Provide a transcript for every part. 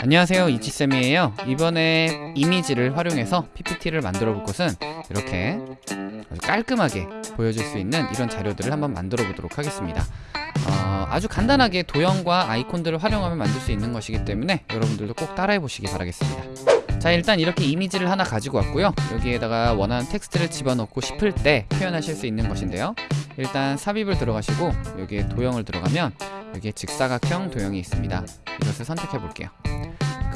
안녕하세요 이치쌤이에요. 이번에 이미지를 활용해서 PPT를 만들어 볼 것은 이렇게 아주 깔끔하게 보여줄 수 있는 이런 자료들을 한번 만들어 보도록 하겠습니다. 어, 아주 간단하게 도형과 아이콘들을 활용하면 만들 수 있는 것이기 때문에 여러분들도 꼭 따라해 보시기 바라겠습니다. 자 일단 이렇게 이미지를 하나 가지고 왔고요. 여기에다가 원하는 텍스트를 집어넣고 싶을 때 표현하실 수 있는 것인데요. 일단 삽입을 들어가시고 여기에 도형을 들어가면 여기에 직사각형 도형이 있습니다. 이것을 선택해 볼게요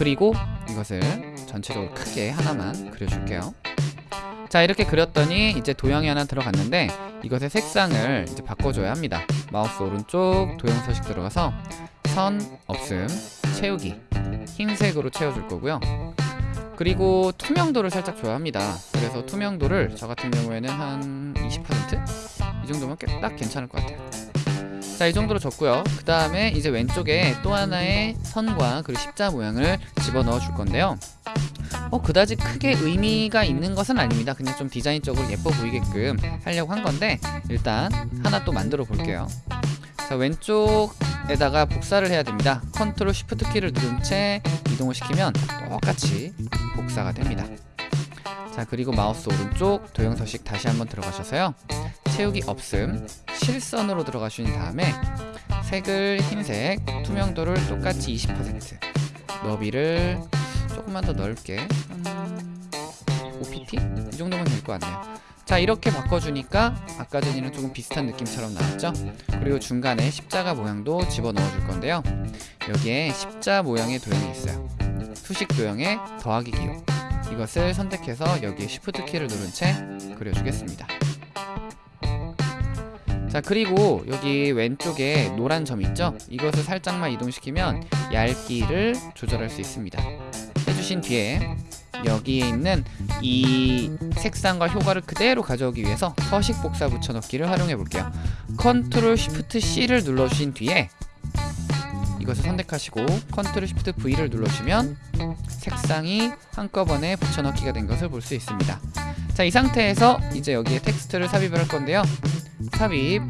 그리고 이것을 전체적으로 크게 하나만 그려줄게요. 자 이렇게 그렸더니 이제 도형이 하나 들어갔는데 이것의 색상을 이제 바꿔줘야 합니다. 마우스 오른쪽 도형 서식 들어가서 선 없음 채우기. 흰색으로 채워줄 거고요. 그리고 투명도를 살짝 줘야 합니다. 그래서 투명도를 저 같은 경우에는 한 20%? 이 정도면 꽤딱 괜찮을 것 같아요 자, 이 정도로 줬고요. 그 다음에 이제 왼쪽에 또 하나의 선과 그리고 십자 모양을 집어넣어 줄 건데요. 어, 그다지 크게 의미가 있는 것은 아닙니다. 그냥 좀 디자인적으로 예뻐 보이게끔 하려고 한 건데 일단 하나 또 만들어 볼게요. 자, 왼쪽에다가 복사를 해야 됩니다. control shift 키를 누른 채 이동을 시키면 똑같이 복사가 됩니다. 자, 그리고 마우스 오른쪽 도형 서식 다시 한번 들어가셔서요. 채우기 없음 실선으로 들어가신 다음에 색을 흰색 투명도를 똑같이 20% 너비를 조금만 더 넓게. 한 5pt? 이 정도면 될 것 같네요. 자 이렇게 바꿔주니까 아까 전이랑 조금 비슷한 느낌처럼 나왔죠? 그리고 중간에 십자가 모양도 집어넣어 줄 건데요. 여기에 십자 모양의 도형이 있어요. 수식 도형에 더하기 기호. 이것을 선택해서 여기에 Shift 키를 누른 채 그려주겠습니다 자 그리고 여기 왼쪽에 노란 점 있죠? 이것을 살짝만 이동시키면 얇기를 조절할 수 있습니다. 해주신 뒤에 여기에 있는 이 색상과 효과를 그대로 가져오기 위해서 서식 복사 붙여넣기를 활용해 볼게요. control shift C를 눌러주신 뒤에 이것을 선택하시고 control shift V를 눌러주시면 색상이 한꺼번에 붙여넣기가 된 것을 볼 수 있습니다. 자 이 상태에서 이제 여기에 텍스트를 삽입을 할 건데요 삽입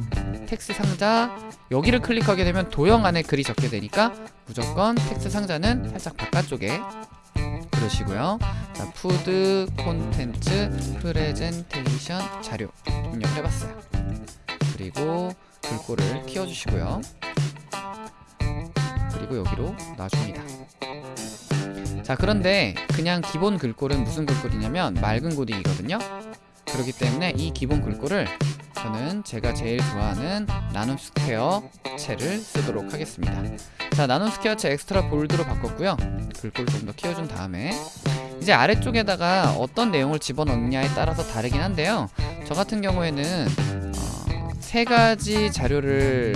텍스트 상자. 여기를 클릭하게 되면 도형 안에 글이 적히게 되니까 무조건 텍스트 상자는 살짝 바깥쪽에 그리시고요. 자 푸드 콘텐츠 프레젠테이션 자료 입력을 해봤어요. 그리고 글꼴을 키워주시고요. 그리고 여기로 놔줍니다. 자 그런데 그냥 기본 글꼴은 무슨 글꼴이냐면 맑은 고딕이거든요. 그렇기 때문에 이 기본 글꼴을 저는 제가 제일 좋아하는 나눔 스퀘어 체를 쓰도록 하겠습니다. 자 나눔 스퀘어 체 extra bold로 바꿨고요. 글꼴 좀 더 키워준 다음에 이제 아래쪽에다가 어떤 내용을 집어넣느냐에 따라서 다르긴 한데요. 저 같은 경우에는 어, 세 가지 자료를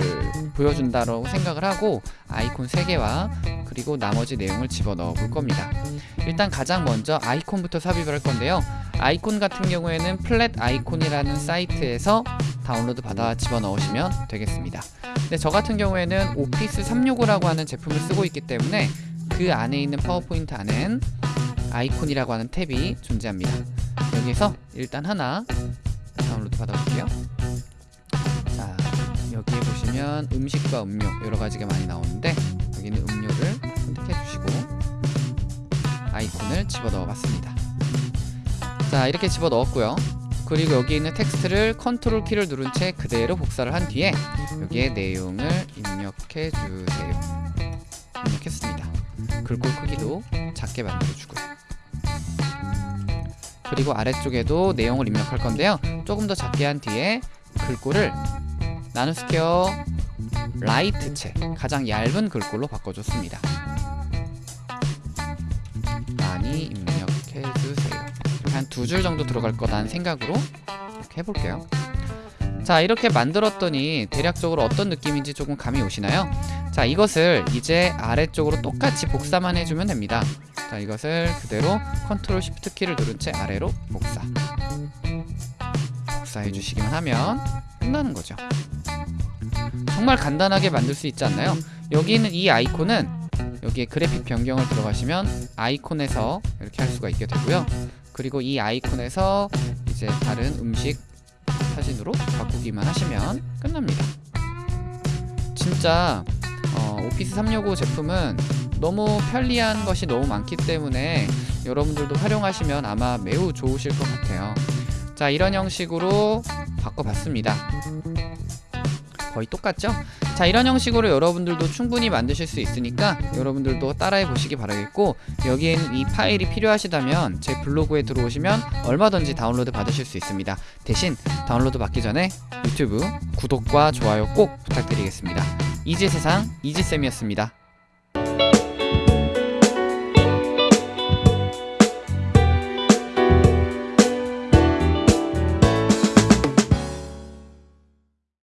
보여준다고 생각을 하고 아이콘 3개와 그리고 나머지 내용을 집어넣어 볼 겁니다. 일단 가장 먼저 아이콘부터 삽입을 할 건데요 아이콘 같은 경우에는 플랫 아이콘이라는 사이트에서 다운로드 받아 집어넣으시면 되겠습니다. 근데 저 같은 경우에는 오피스 365라고 하는 제품을 쓰고 있기 때문에 그 안에 있는 파워포인트 안엔 아이콘이라고 하는 탭이 존재합니다. 여기서 일단 하나 다운로드 받아볼게요. 자 여기에 보시면 음식과 음료 여러가지가 많이 나오는데 여기는 음료를 선택해 주시고 아이콘을 집어넣어 봤습니다 자 이렇게 집어넣었고요. 그리고 여기 있는 텍스트를 컨트롤 키를 누른 채 그대로 복사를 한 뒤에 여기에 내용을 입력해 주세요. 입력했습니다. 글꼴 크기도 작게 만들어 주고요 그리고 아래쪽에도 내용을 입력할 건데요. 조금 더 작게 한 뒤에 글꼴을 나누스퀘어 라이트 채 가장 얇은 글꼴로 바꿔줬습니다 두 줄 정도 들어갈 거라는 생각으로 이렇게 해볼게요. 자 이렇게 만들었더니 대략적으로 어떤 느낌인지 조금 감이 오시나요? 자 이것을 이제 아래쪽으로 똑같이 복사만 해주면 됩니다. 자 이것을 그대로 컨트롤 쉬프트 키를 누른 채 아래로 복사. 복사해 주시기만 하면 끝나는 거죠. 정말 간단하게 만들 수 있지 않나요? 여기 있는 이 아이콘은 여기에 그래픽 변경을 들어가시면 아이콘에서 이렇게 할 수가 있게 되고요 그리고 이 아이콘에서 이제 다른 음식 사진으로 바꾸기만 하시면 끝납니다 진짜 어, 오피스 365 제품은 너무 편리한 것이 너무 많기 때문에 여러분들도 활용하시면 아마 매우 좋으실 것 같아요. 자, 이런 형식으로 바꿔봤습니다. 거의 똑같죠? 자, 이런 형식으로 여러분들도 충분히 만드실 수 있으니까 여러분들도 따라해 보시기 바라겠고 여기에는 이 파일이 필요하시다면 제 블로그에 들어오시면 얼마든지 다운로드 받으실 수 있습니다. 대신 다운로드 받기 전에 유튜브 구독과 좋아요 꼭 부탁드리겠습니다. 이지 세상 이지쌤이었습니다.